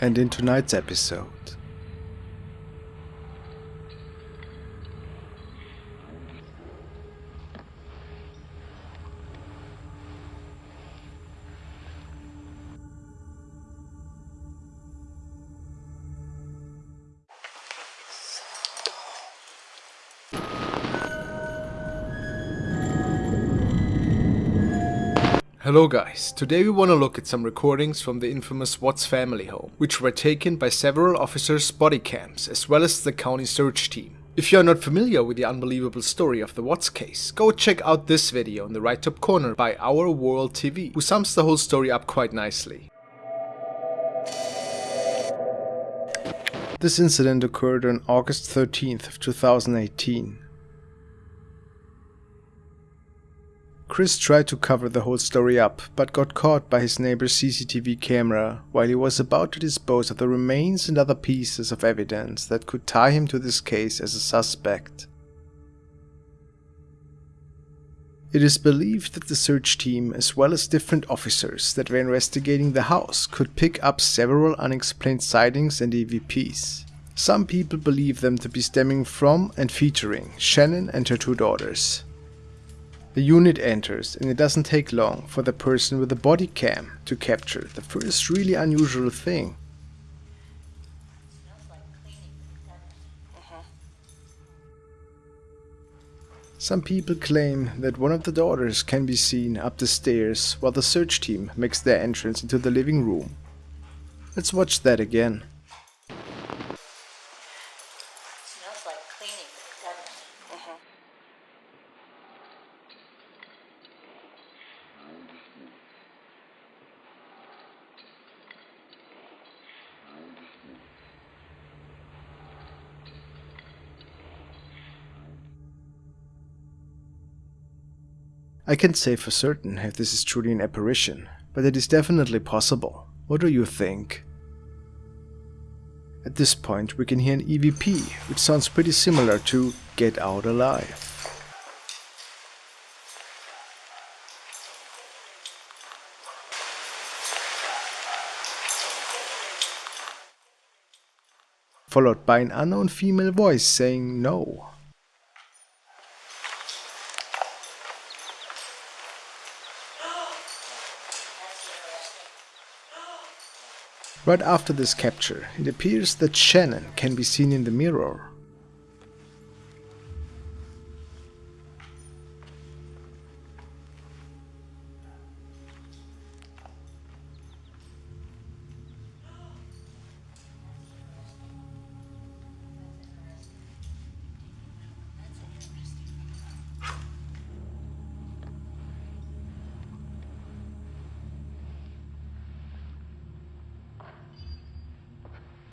And in tonight's episode, Hello guys, today we want to look at some recordings from the infamous Watts family home, which were taken by several officers' body cams as well as the county search team. If you are not familiar with the unbelievable story of the Watts case, go check out this video in the right top corner by Our World TV, who sums the whole story up quite nicely. This incident occurred on August 13th of 2018. Chris tried to cover the whole story up, but got caught by his neighbor's CCTV camera while he was about to dispose of the remains and other pieces of evidence that could tie him to this case as a suspect. It is believed that the search team, as well as different officers that were investigating the house, could pick up several unexplained sightings and EVPs. Some people believe them to be stemming from and featuring Shanann and her two daughters. The unit enters and it doesn't take long for the person with the body cam to capture the first really unusual thing. Some people claim that one of the daughters can be seen up the stairs while the search team makes their entrance into the living room. Let's watch that again. I can't say for certain if this is truly an apparition, but it is definitely possible. What do you think? At this point we can hear an EVP, which sounds pretty similar to Get Out Alive. Followed by an unknown female voice saying no. Right after this capture, it appears that Shanann can be seen in the mirror.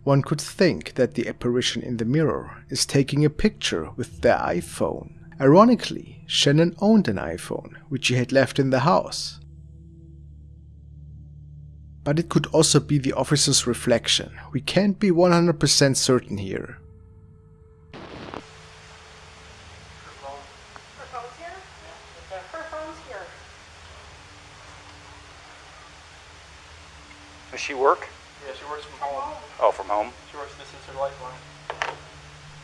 One could think that the apparition in the mirror is taking a picture with their iPhone. Ironically, Shanann owned an iPhone, which she had left in the house. But it could also be the officer's reflection. We can't be 100% certain here. Does she work? Yeah, she works from home. Oh, from home? She works, this is her lifeline.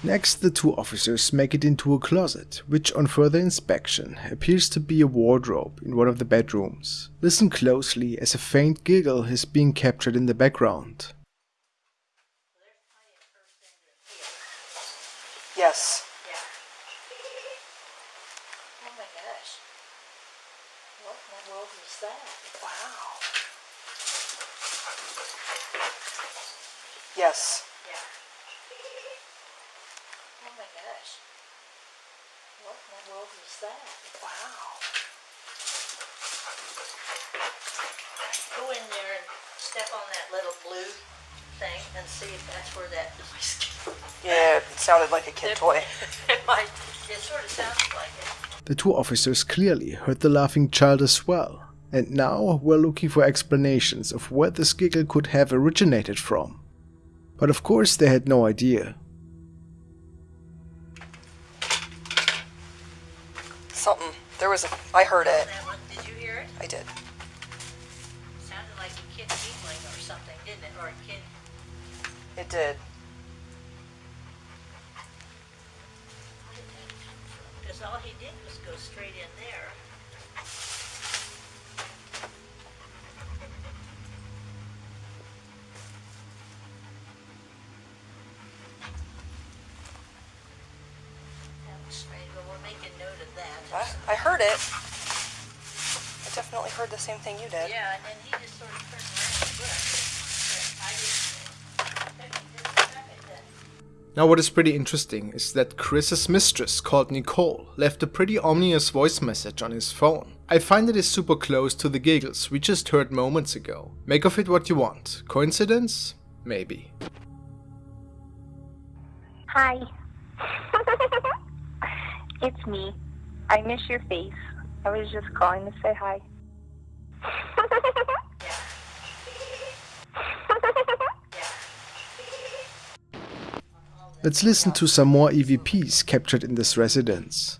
Next, the two officers make it into a closet, which on further inspection appears to be a wardrobe in one of the bedrooms. Listen closely as a faint giggle is being captured in the background. Yes. Oh my gosh. What in the world was that? Wow. Yes. Yeah. My gosh. What in the world was that? Wow. Go in there and step on that little blue thing and see if that's where that noise came Yeah, it sounded like a kid toy. It might. It sort of sounds like it. The two officers clearly heard the laughing child as well, and now we're looking for explanations of where this giggle could have originated from. But of course they had no idea. Something. There was a. I heard it. Did you hear it? I did. Sounded like a kid giggling or something, didn't it? Or a kid It did. Because all he did was go straight in there. That was strange, but we'll make a note of that. I, I heard it. I definitely heard the same thing you did. Yeah, and then he just sort of turned around and looked. But I didn't, just a second then. Now what is pretty interesting is that Chris's mistress called Nichol left a pretty ominous voice message on his phone. I find it is super close to the giggles we just heard moments ago. Make of it what you want. Coincidence? Maybe. Hi. it's me. I miss your face. I was just calling to say hi. Let's listen to some more EVPs captured in this residence.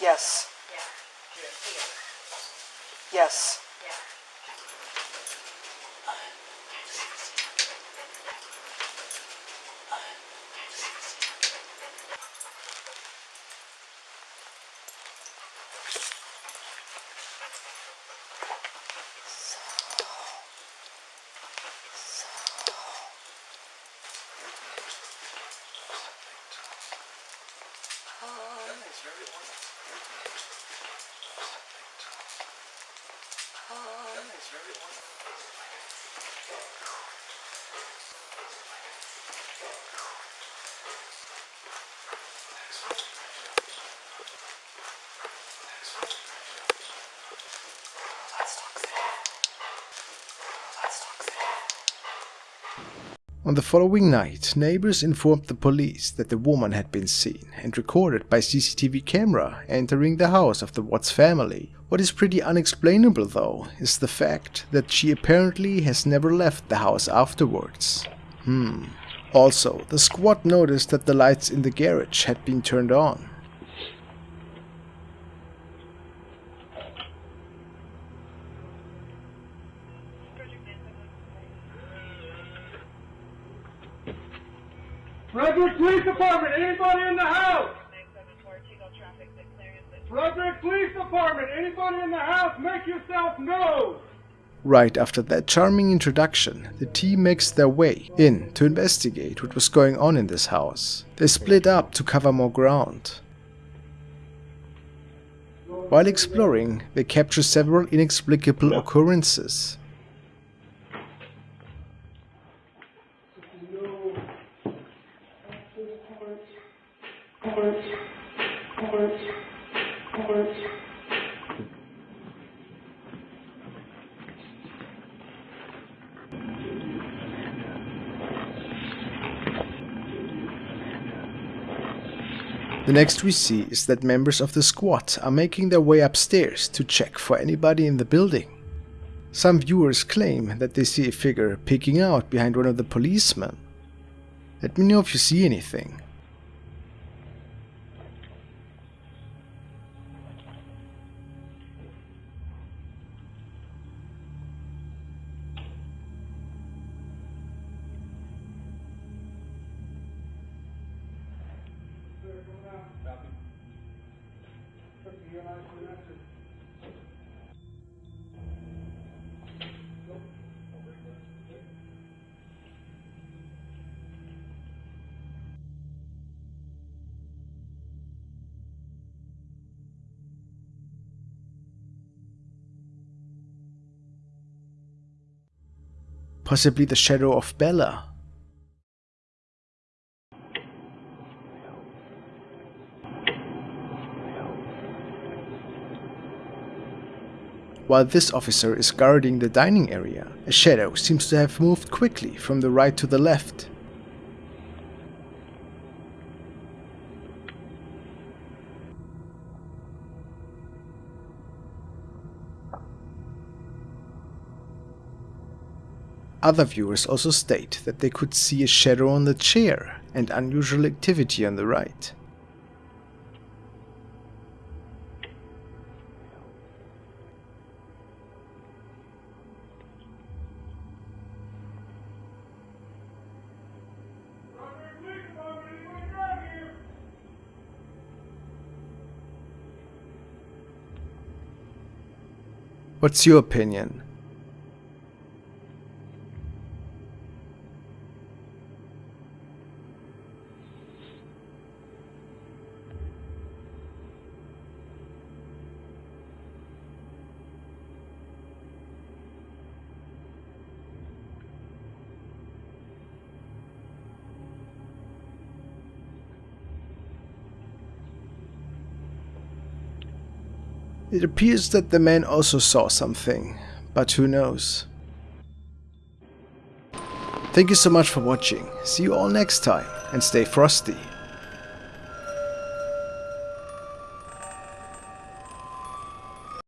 Yes. Yeah, you're here. Yes. On the following night, neighbors informed the police that the woman had been seen and recorded by CCTV camera entering the house of the Watts family. What is pretty unexplainable though is the fact that she apparently has never left the house afterwards. Hmm. Also, the squad noticed that the lights in the garage had been turned on. Frederick Police Department, anybody in the house? Frederick Police Department, anybody in the house, make yourself known! Right after that charming introduction, the team makes their way in to investigate what was going on in this house. They split up to cover more ground. While exploring, they capture several inexplicable occurrences. The next we see is that members of the squad are making their way upstairs to check for anybody in the building. Some viewers claim that they see a figure peeking out behind one of the policemen. Let me know if you see anything. Possibly the shadow of Bella. While this officer is guarding the dining area, a shadow seems to have moved quickly from the right to the left. Other viewers also state that they could see a shadow on the chair and unusual activity on the right. What's your opinion? It appears that the man also saw something, but who knows. Thank you so much for watching, see you all next time, and stay frosty.